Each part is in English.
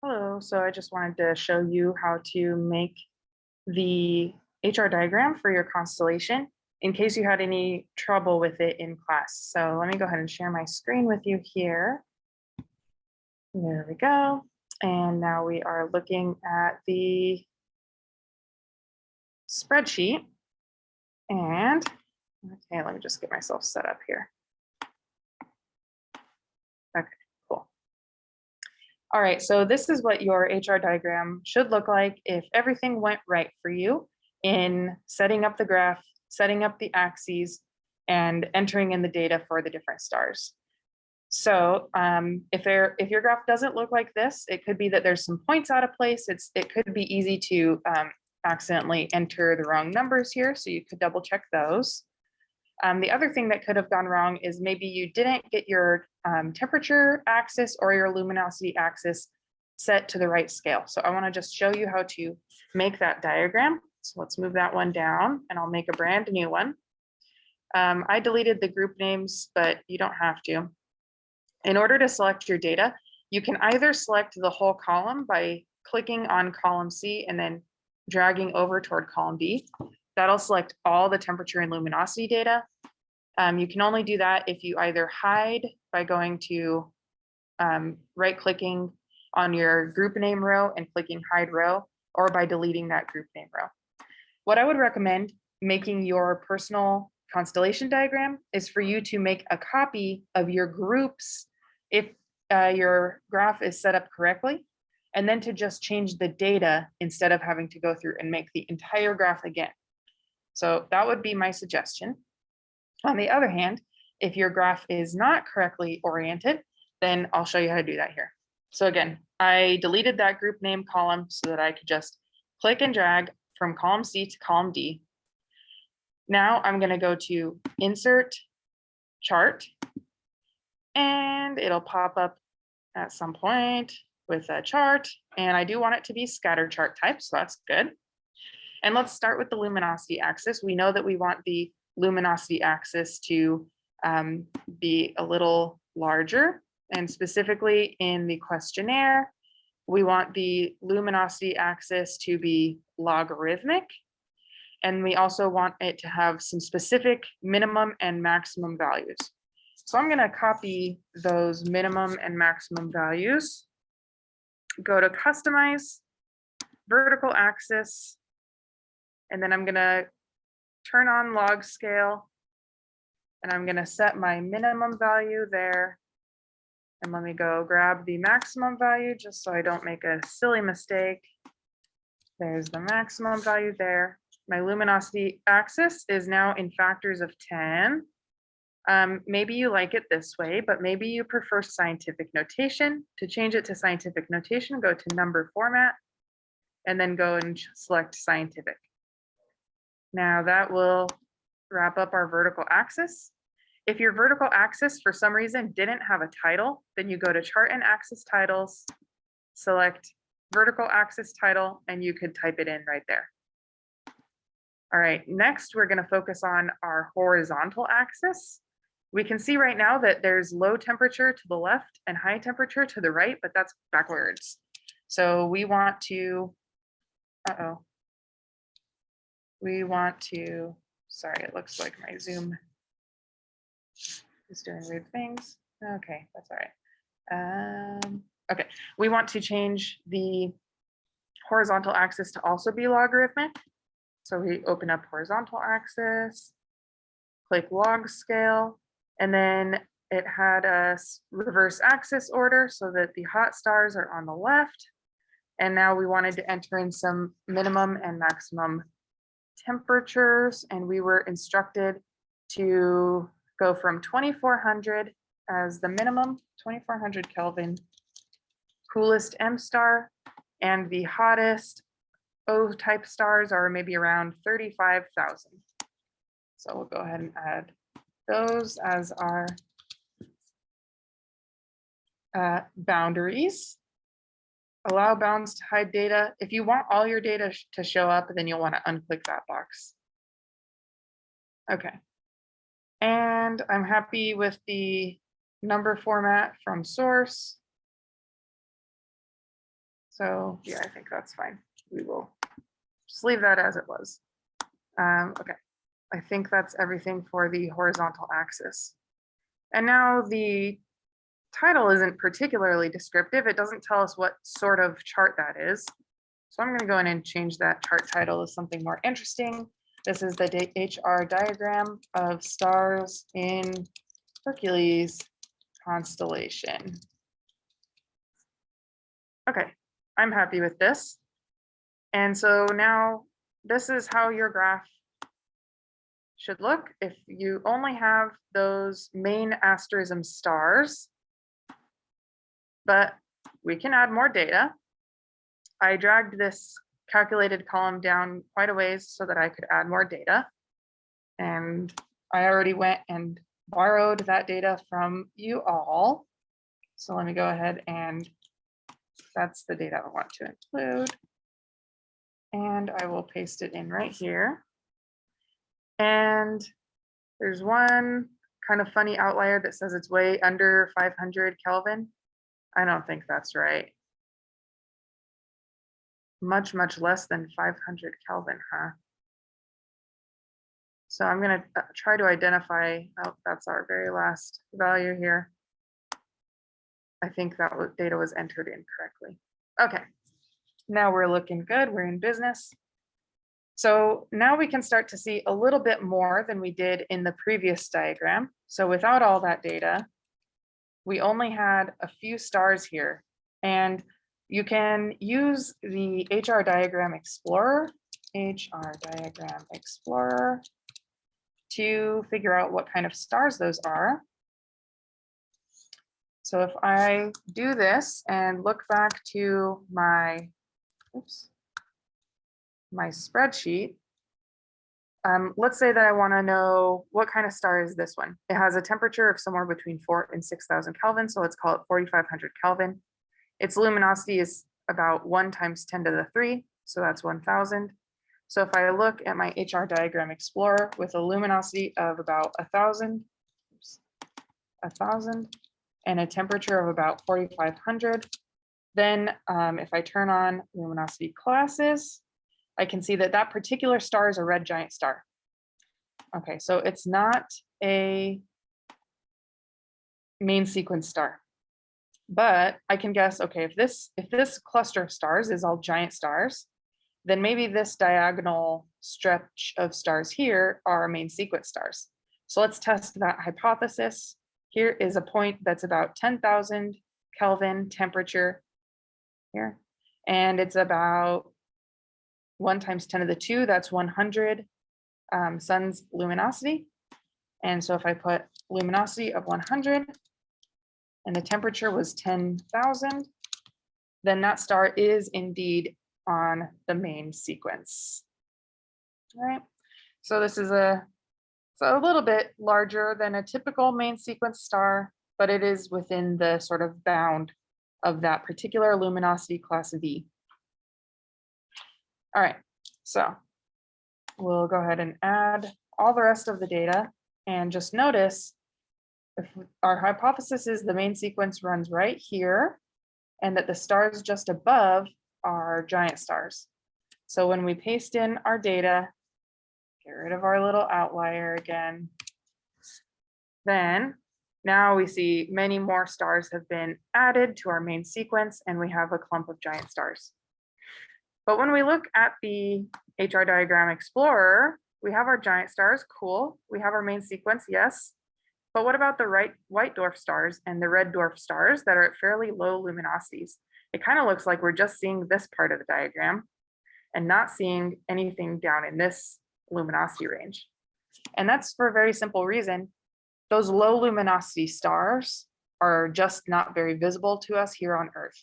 Hello, so I just wanted to show you how to make the HR diagram for your constellation in case you had any trouble with it in class. So let me go ahead and share my screen with you here. There we go. And now we are looking at the spreadsheet. And, okay, let me just get myself set up here. Okay. All right, so this is what your HR diagram should look like if everything went right for you in setting up the graph, setting up the axes, and entering in the data for the different stars. So um, if there, if your graph doesn't look like this, it could be that there's some points out of place. It's, it could be easy to um, accidentally enter the wrong numbers here. So you could double check those. Um, the other thing that could have gone wrong is maybe you didn't get your um, temperature axis or your luminosity axis set to the right scale. So I want to just show you how to make that diagram. So let's move that one down and I'll make a brand new one. Um, I deleted the group names, but you don't have to. In order to select your data, you can either select the whole column by clicking on column C and then dragging over toward column B. That'll select all the temperature and luminosity data. Um, you can only do that if you either hide by going to um, right clicking on your group name row and clicking hide row or by deleting that group name row. What I would recommend making your personal constellation diagram is for you to make a copy of your groups if uh, your graph is set up correctly, and then to just change the data instead of having to go through and make the entire graph again. So that would be my suggestion. On the other hand, if your graph is not correctly oriented, then I'll show you how to do that here. So again, I deleted that group name column so that I could just click and drag from column C to column D. Now I'm going to go to insert chart and it'll pop up at some point with a chart and I do want it to be scatter chart type, so that's good. And let's start with the luminosity axis. We know that we want the luminosity axis to um, be a little larger and specifically in the questionnaire, we want the luminosity axis to be logarithmic. And we also want it to have some specific minimum and maximum values. So I'm going to copy those minimum and maximum values. Go to customize, vertical axis, and then I'm going to turn on log scale. And I'm going to set my minimum value there. And let me go grab the maximum value just so I don't make a silly mistake. There's the maximum value there. My luminosity axis is now in factors of 10. Um, maybe you like it this way, but maybe you prefer scientific notation. To change it to scientific notation, go to number format and then go and select scientific. Now that will wrap up our vertical axis. If your vertical axis for some reason didn't have a title, then you go to chart and axis titles, select vertical axis title, and you could type it in right there. All right, next we're going to focus on our horizontal axis. We can see right now that there's low temperature to the left and high temperature to the right, but that's backwards. So we want to, uh-oh. We want to, sorry, it looks like my Zoom is doing weird things. Okay, that's all right. Um, okay, we want to change the horizontal axis to also be logarithmic. So we open up horizontal axis, click log scale, and then it had a reverse axis order so that the hot stars are on the left. And now we wanted to enter in some minimum and maximum temperatures and we were instructed to go from 2400 as the minimum, 2400 Kelvin, coolest M star, and the hottest O type stars are maybe around 35,000. So we'll go ahead and add those as our uh, boundaries. Allow bounds to hide data. If you want all your data to show up, then you'll want to unclick that box. Okay. And I'm happy with the number format from source. So yeah, I think that's fine. We will just leave that as it was. Um, okay, I think that's everything for the horizontal axis. And now the title isn't particularly descriptive. It doesn't tell us what sort of chart that is. So I'm going to go in and change that chart title to something more interesting. This is the HR diagram of stars in Hercules constellation. Okay, I'm happy with this. And so now this is how your graph should look if you only have those main asterism stars. But we can add more data. I dragged this calculated column down quite a ways so that I could add more data. And I already went and borrowed that data from you all. So let me go ahead and that's the data I want to include. And I will paste it in right here. And there's one kind of funny outlier that says it's way under 500 Kelvin. I don't think that's right. Much, much less than 500 Kelvin, huh? So I'm gonna uh, try to identify, oh, that's our very last value here. I think that data was entered incorrectly. Okay, now we're looking good, we're in business. So now we can start to see a little bit more than we did in the previous diagram. So without all that data, we only had a few stars here. And you can use the HR diagram explorer, HR diagram explorer, to figure out what kind of stars those are. So if I do this and look back to my, oops, my spreadsheet, um, let's say that I want to know what kind of star is this one. It has a temperature of somewhere between four and 6,000 Kelvin, so let's call it 4,500 Kelvin. Its luminosity is about one times 10 to the three, so that's 1,000. So if I look at my HR diagram explorer with a luminosity of about a thousand, a thousand, and a temperature of about 4,500, then um, if I turn on luminosity classes, I can see that that particular star is a red giant star. Okay, so it's not a main sequence star. But I can guess, okay, if this if this cluster of stars is all giant stars, then maybe this diagonal stretch of stars here are main sequence stars. So let's test that hypothesis. Here is a point that's about 10,000 Kelvin temperature here, and it's about one times 10 to the two, that's 100 um, sun's luminosity. And so if I put luminosity of 100 and the temperature was 10,000, then that star is indeed on the main sequence. All right, so this is a, so a little bit larger than a typical main sequence star, but it is within the sort of bound of that particular luminosity class V. All right, so we'll go ahead and add all the rest of the data and just notice if our hypothesis is the main sequence runs right here and that the stars just above are giant stars. So when we paste in our data, get rid of our little outlier again, then now we see many more stars have been added to our main sequence and we have a clump of giant stars. But when we look at the HR diagram explorer, we have our giant stars, cool. We have our main sequence, yes. But what about the right white dwarf stars and the red dwarf stars that are at fairly low luminosities? It kind of looks like we're just seeing this part of the diagram and not seeing anything down in this luminosity range. And that's for a very simple reason. Those low luminosity stars are just not very visible to us here on Earth.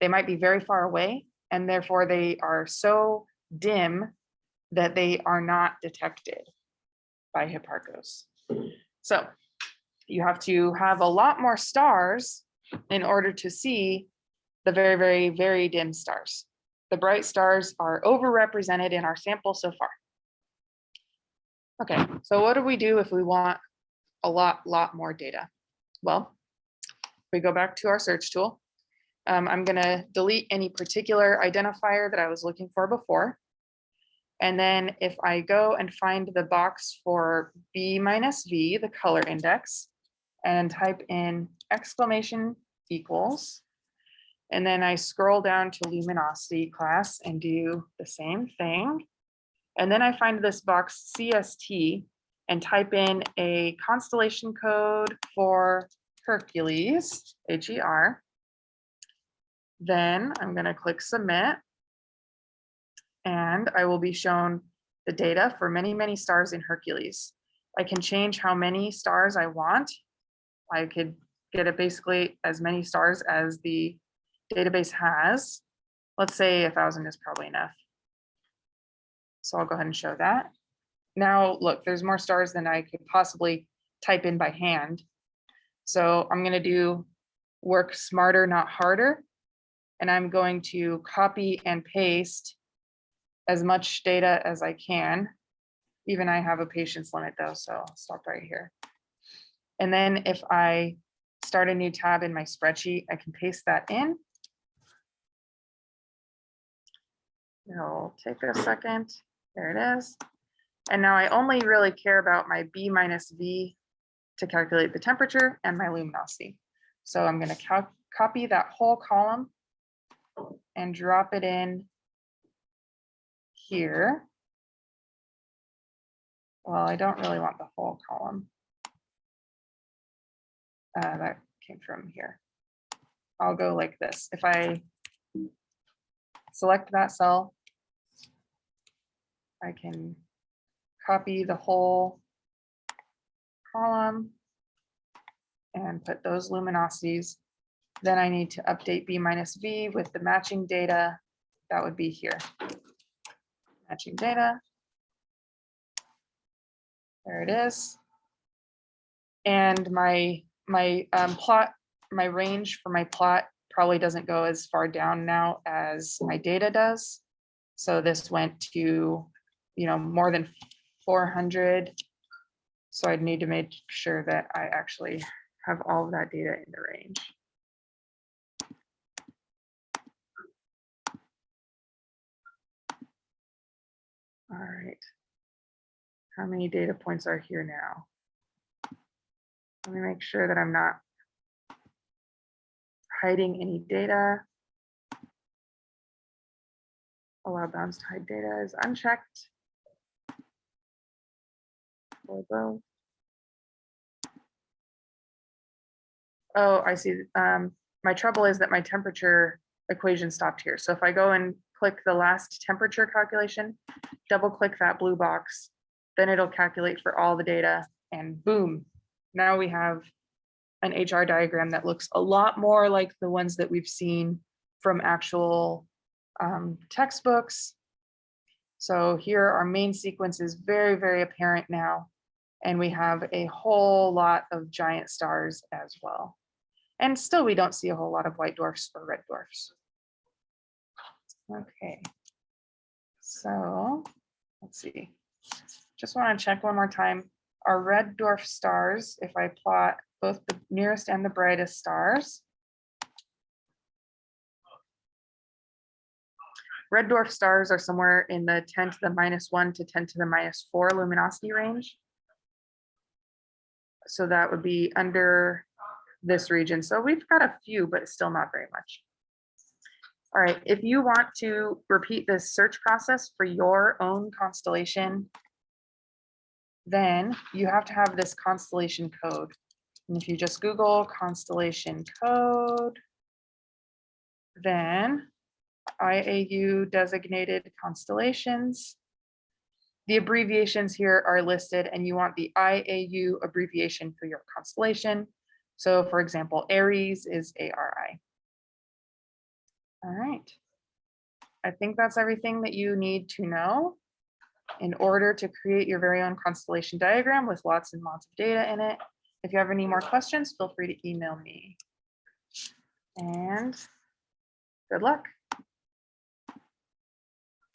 They might be very far away, and therefore they are so dim that they are not detected by Hipparcos. So you have to have a lot more stars in order to see the very, very, very dim stars. The bright stars are overrepresented in our sample so far. Okay, so what do we do if we want a lot, lot more data? Well, we go back to our search tool um, I'm gonna delete any particular identifier that I was looking for before. And then if I go and find the box for B minus V, the color index, and type in exclamation equals, and then I scroll down to luminosity class and do the same thing. And then I find this box CST and type in a constellation code for Hercules, H-E-R. Then I'm gonna click submit. And I will be shown the data for many, many stars in Hercules. I can change how many stars I want. I could get it basically as many stars as the database has. Let's say a thousand is probably enough. So I'll go ahead and show that. Now, look, there's more stars than I could possibly type in by hand. So I'm gonna do work smarter, not harder. And I'm going to copy and paste as much data as I can. Even I have a patience limit though, so I'll stop right here. And then if I start a new tab in my spreadsheet, I can paste that in. It'll take a second. There it is. And now I only really care about my B minus V to calculate the temperature and my luminosity. So I'm going to copy that whole column and drop it in here. Well, I don't really want the whole column. Uh, that came from here. I'll go like this. If I select that cell, I can copy the whole column and put those luminosities. Then I need to update B minus V with the matching data. That would be here. Matching data. There it is. And my my um, plot, my range for my plot probably doesn't go as far down now as my data does. So this went to, you know, more than 400. So I'd need to make sure that I actually have all of that data in the range. All right. How many data points are here now? Let me make sure that I'm not hiding any data. Allow bounds to hide data is unchecked. Oh, I see. Um, my trouble is that my temperature equation stopped here. So if I go and click the last temperature calculation, double click that blue box, then it'll calculate for all the data and boom, now we have an HR diagram that looks a lot more like the ones that we've seen from actual um, textbooks. So here our main sequence is very, very apparent now. And we have a whole lot of giant stars as well. And still we don't see a whole lot of white dwarfs or red dwarfs. Okay. So let's see. Just want to check one more time. Our red dwarf stars, if I plot both the nearest and the brightest stars, Red dwarf stars are somewhere in the 10 to the minus one to 10 to the minus four luminosity range. So that would be under this region. So we've got a few, but still not very much. All right, if you want to repeat this search process for your own constellation, then you have to have this constellation code. And if you just Google constellation code, then IAU designated constellations. The abbreviations here are listed and you want the IAU abbreviation for your constellation. So for example, Aries is ARI. All right. I think that's everything that you need to know in order to create your very own constellation diagram with lots and lots of data in it. If you have any more questions, feel free to email me. And good luck.